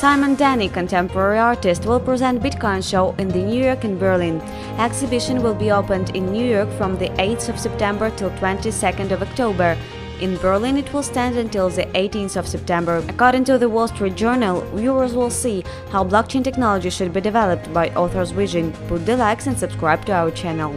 Simon Denny, contemporary artist, will present Bitcoin show in the New York and Berlin. Exhibition will be opened in New York from the 8th of September till 22nd of October. In Berlin, it will stand until the 18th of September. According to the Wall Street Journal, viewers will see how blockchain technology should be developed by author's vision. Put the likes and subscribe to our channel.